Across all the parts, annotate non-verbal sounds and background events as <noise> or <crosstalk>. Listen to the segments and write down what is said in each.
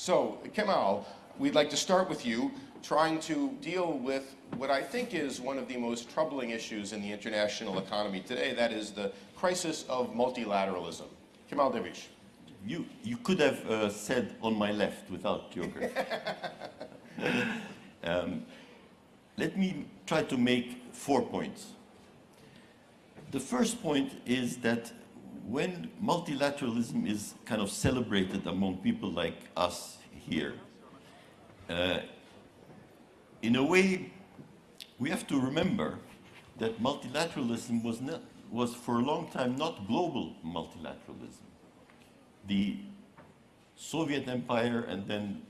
So, Kemal, we'd like to start with you, trying to deal with what I think is one of the most troubling issues in the international economy today, that is the crisis of multilateralism. Kemal Derviş. You, you could have uh, said on my left without geography. <laughs> um, let me try to make four points. The first point is that when multilateralism is kind of celebrated among people like us here, uh, in a way, we have to remember that multilateralism was, not, was for a long time not global multilateralism. The Soviet Empire and then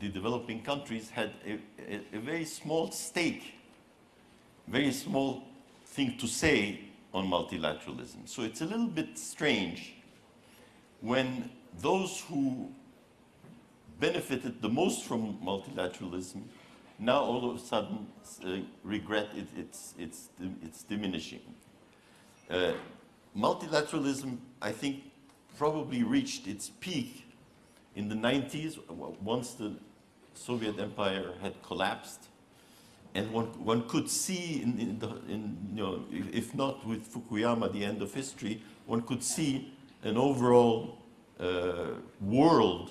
the developing countries had a, a, a very small stake, very small thing to say on multilateralism. So it's a little bit strange when those who benefited the most from multilateralism now all of a sudden uh, regret it, it's, it's, it's diminishing. Uh, multilateralism, I think, probably reached its peak in the 90s, once the Soviet Empire had collapsed. And one, one could see, in, in, the, in, you know, if not with Fukuyama, the end of history, one could see an overall uh, world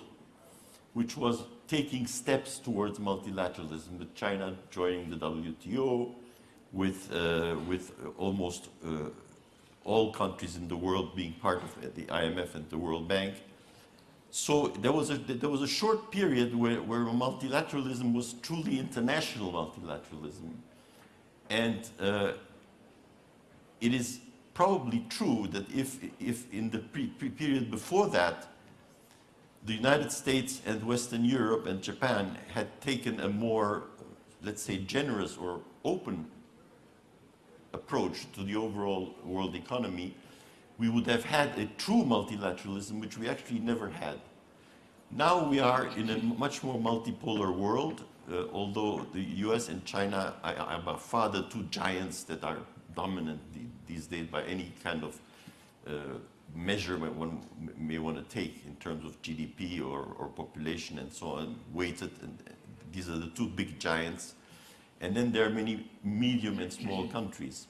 which was taking steps towards multilateralism, with China joining the WTO, with, uh, with almost uh, all countries in the world being part of the IMF and the World Bank. So there was a, there was a short period where, where multilateralism was truly international multilateralism. And uh, it is probably true that if, if in the pre, pre period before that, the United States and Western Europe and Japan had taken a more, let's say, generous or open approach to the overall world economy, we would have had a true multilateralism, which we actually never had. Now we are in a much more multipolar world, uh, although the US and China are by far the two giants that are dominant these days by any kind of uh, measurement one may want to take in terms of GDP or, or population and so on, weighted, and these are the two big giants. And then there are many medium and small countries.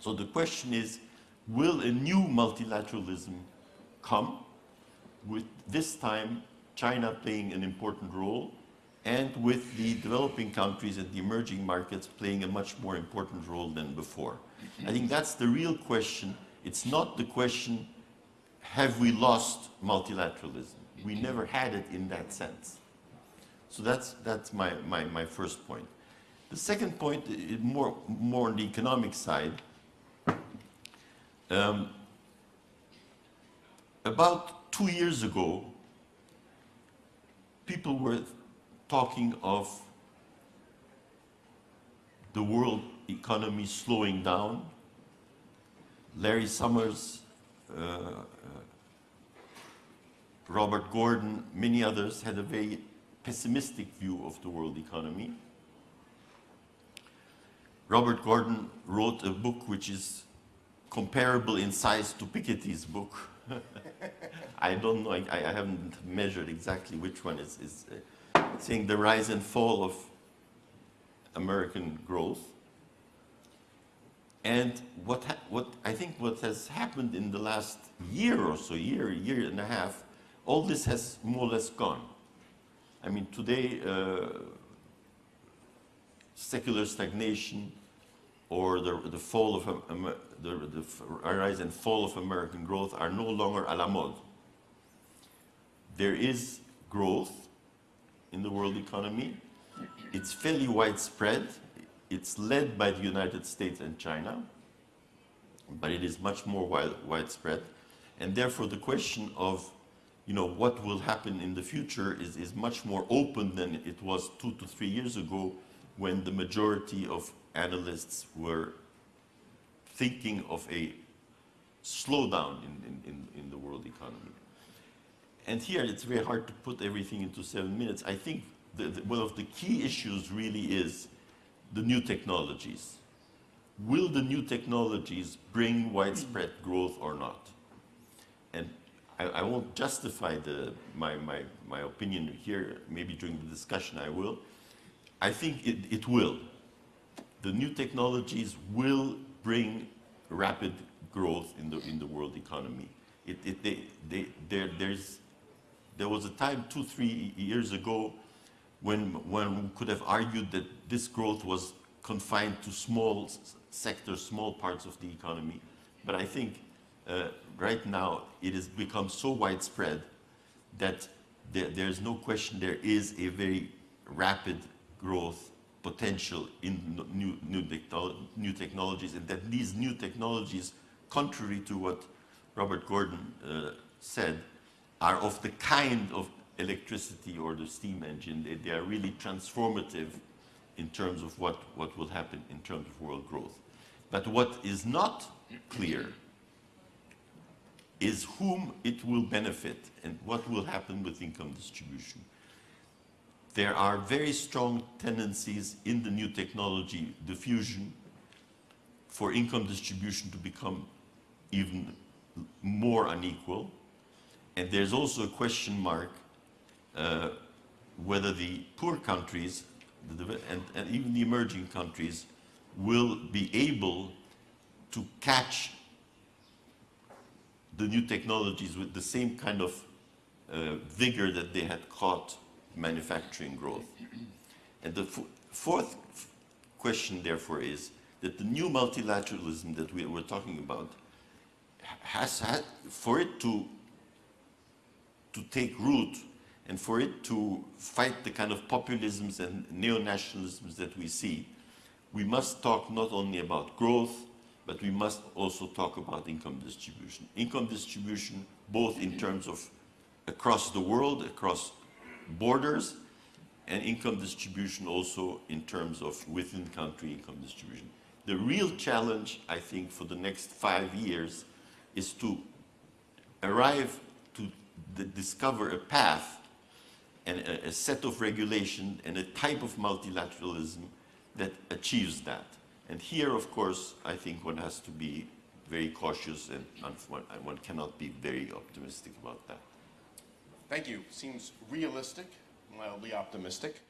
So the question is, will a new multilateralism come with this time China playing an important role and with the developing countries and the emerging markets playing a much more important role than before? I think that's the real question it's not the question, have we lost multilateralism? We never had it in that sense. So that's, that's my, my, my first point. The second point, more, more on the economic side. Um, about two years ago, people were talking of the world economy slowing down Larry Summers, uh, uh, Robert Gordon, many others had a very pessimistic view of the world economy. Robert Gordon wrote a book which is comparable in size to Piketty's book. <laughs> I don't know, I, I, haven't measured exactly which one is, is uh, saying the rise and fall of American growth. And what, what I think what has happened in the last year or so, year, year and a half, all this has more or less gone. I mean, today, uh, secular stagnation or the, the fall of um, the, the rise and fall of American growth are no longer a la mode. There is growth in the world economy. It's fairly widespread. It's led by the United States and China, but it is much more wide, widespread. And therefore the question of you know, what will happen in the future is, is much more open than it was two to three years ago when the majority of analysts were thinking of a slowdown in, in, in, the world economy. And here it's very hard to put everything into seven minutes. I think the, the, one of the key issues really is the new technologies. Will the new technologies bring widespread growth or not? And I, I won't justify the, my, my, my opinion here, maybe during the discussion I will. I think it, it will. The new technologies will bring rapid growth in the, in the world economy. It, it, they, they, there, there's, there was a time two, three years ago when, when we could have argued that this growth was confined to small sectors, small parts of the economy. But I think uh, right now it has become so widespread that there, there's no question there is a very rapid growth potential in new, new, new technologies and that these new technologies, contrary to what Robert Gordon uh, said, are of the kind of electricity or the steam engine. They, they are really transformative in terms of what, what will happen in terms of world growth. But what is not clear is whom it will benefit and what will happen with income distribution. There are very strong tendencies in the new technology diffusion for income distribution to become even more unequal. And there's also a question mark uh, whether the poor countries the, and, and even the emerging countries will be able to catch the new technologies with the same kind of uh, vigor that they had caught manufacturing growth. And the fourth question, therefore, is that the new multilateralism that we were talking about has had, for it to, to take root and for it to fight the kind of populisms and neo-nationalisms that we see, we must talk not only about growth, but we must also talk about income distribution. Income distribution, both in terms of across the world, across borders, and income distribution also in terms of within country income distribution. The real challenge, I think, for the next five years is to arrive to discover a path and a, a set of regulation and a type of multilateralism that achieves that. And here, of course, I think one has to be very cautious and one, and one cannot be very optimistic about that. Thank you. Seems realistic, mildly optimistic.